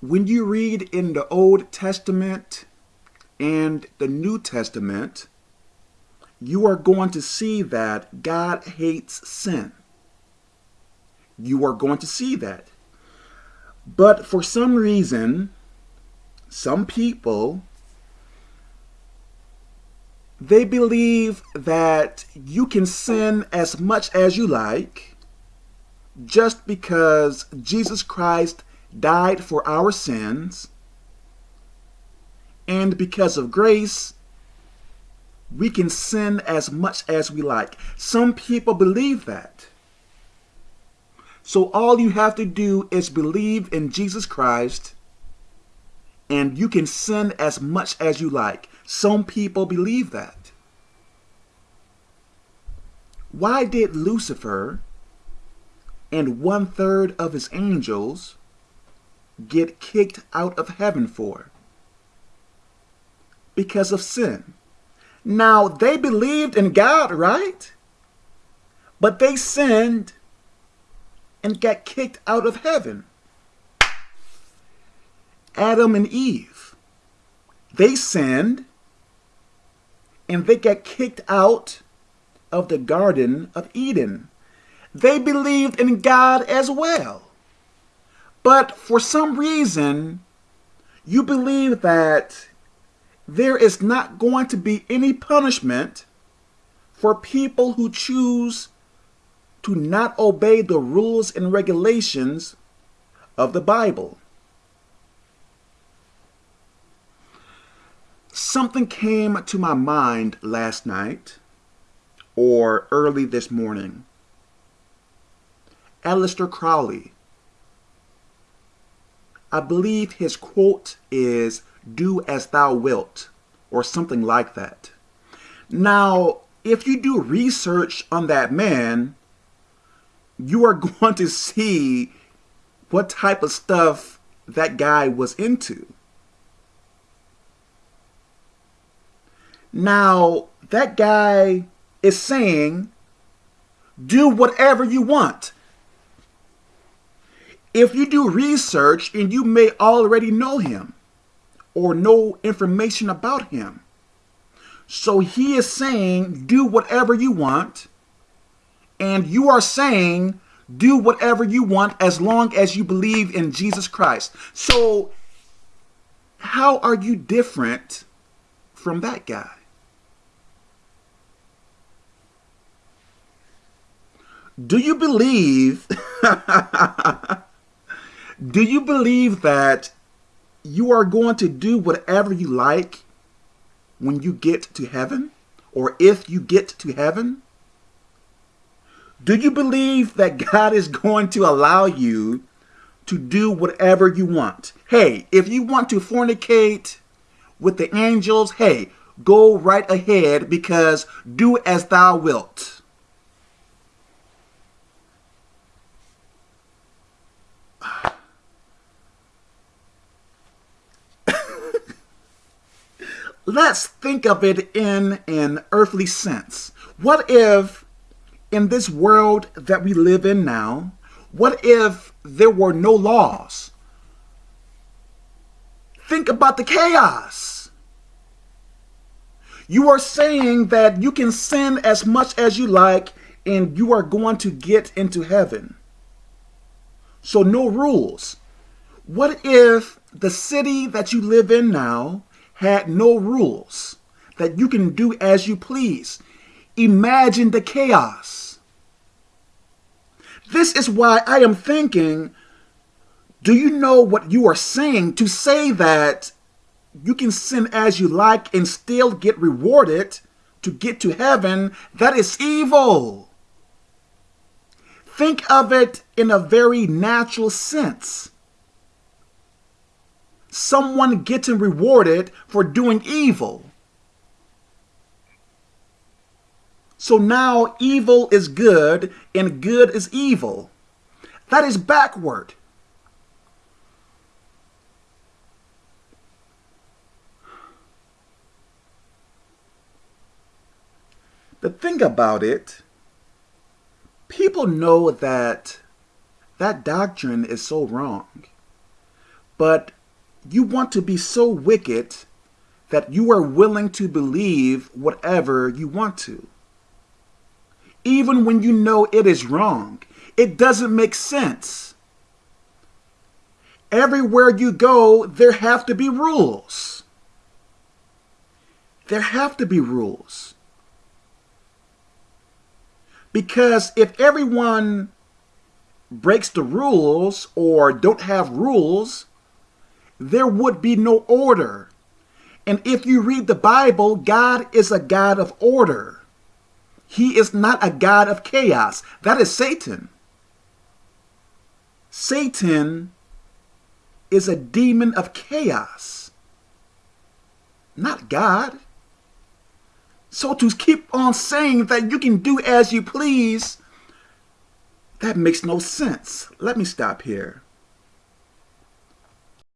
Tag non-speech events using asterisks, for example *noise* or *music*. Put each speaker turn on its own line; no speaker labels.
when you read in the Old Testament and the New Testament, you are going to see that God hates sin. You are going to see that. But for some reason, some people they believe that you can sin as much as you like just because Jesus Christ died for our sins and because of grace we can sin as much as we like. Some people believe that. So all you have to do is believe in Jesus Christ and you can sin as much as you like. Some people believe that. Why did Lucifer and one third of his angels get kicked out of heaven for? Because of sin. Now, they believed in God, right? But they sinned and got kicked out of heaven. Adam and Eve, they sinned and they got kicked out of the Garden of Eden. They believed in God as well. But for some reason, you believe that there is not going to be any punishment for people who choose to not obey the rules and regulations of the Bible. Something came to my mind last night or early this morning. Aleister Crowley. I believe his quote is, do as thou wilt, or something like that. Now, if you do research on that man, you are *laughs* going to see what type of stuff that guy was into. Now, that guy is saying, do whatever you want. If you do research and you may already know him or know information about him. So he is saying, do whatever you want. And you are saying, do whatever you want as long as you believe in Jesus Christ. So how are you different from that guy? Do you believe, *laughs* do you believe that you are going to do whatever you like when you get to heaven? Or if you get to heaven? Do you believe that God is going to allow you to do whatever you want? Hey, if you want to fornicate with the angels, hey, go right ahead because do as thou wilt. Let's think of it in an earthly sense. What if in this world that we live in now, what if there were no laws? Think about the chaos. You are saying that you can sin as much as you like and you are going to get into heaven. So no rules. What if the city that you live in now had no rules, that you can do as you please. Imagine the chaos. This is why I am thinking, do you know what you are saying to say that you can sin as you like and still get rewarded to get to heaven? That is evil. Think of it in a very natural sense someone getting rewarded for doing evil. So now evil is good and good is evil. That is backward. The thing about it, people know that that doctrine is so wrong. but you want to be so wicked that you are willing to believe whatever you want to. Even when you know it is wrong, it doesn't make sense. Everywhere you go, there have to be rules. There have to be rules. Because if everyone breaks the rules or don't have rules, there would be no order. And if you read the Bible, God is a God of order. He is not a God of chaos. That is Satan. Satan is a demon of chaos, not God. So to keep on saying that you can do as you please, that makes no sense. Let me stop here.